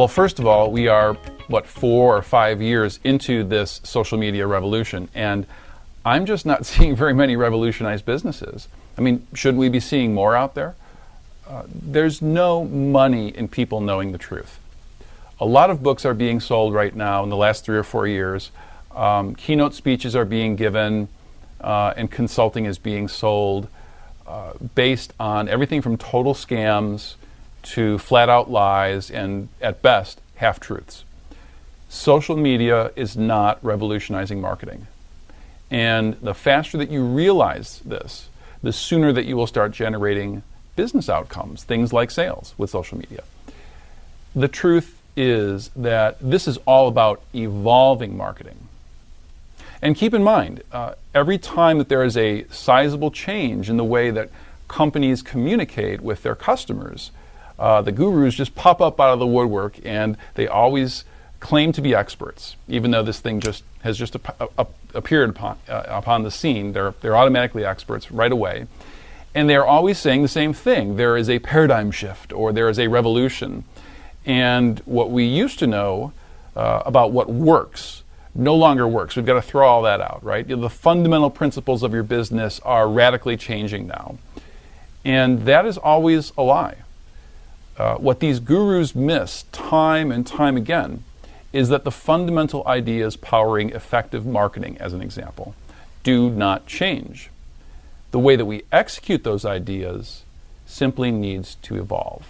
Well, first of all, we are, what, four or five years into this social media revolution, and I'm just not seeing very many revolutionized businesses. I mean, shouldn't we be seeing more out there? Uh, there's no money in people knowing the truth. A lot of books are being sold right now in the last three or four years. Um, keynote speeches are being given, uh, and consulting is being sold uh, based on everything from total scams to flat out lies and, at best, half truths. Social media is not revolutionizing marketing. And the faster that you realize this, the sooner that you will start generating business outcomes, things like sales with social media. The truth is that this is all about evolving marketing. And keep in mind, uh, every time that there is a sizable change in the way that companies communicate with their customers, uh, the gurus just pop up out of the woodwork and they always claim to be experts, even though this thing just has just appeared upon, uh, upon the scene. They're, they're automatically experts right away. And they're always saying the same thing. There is a paradigm shift or there is a revolution. And what we used to know uh, about what works no longer works. We've got to throw all that out, right? You know, the fundamental principles of your business are radically changing now. And that is always a lie. Uh, what these gurus miss time and time again is that the fundamental ideas powering effective marketing, as an example, do not change. The way that we execute those ideas simply needs to evolve.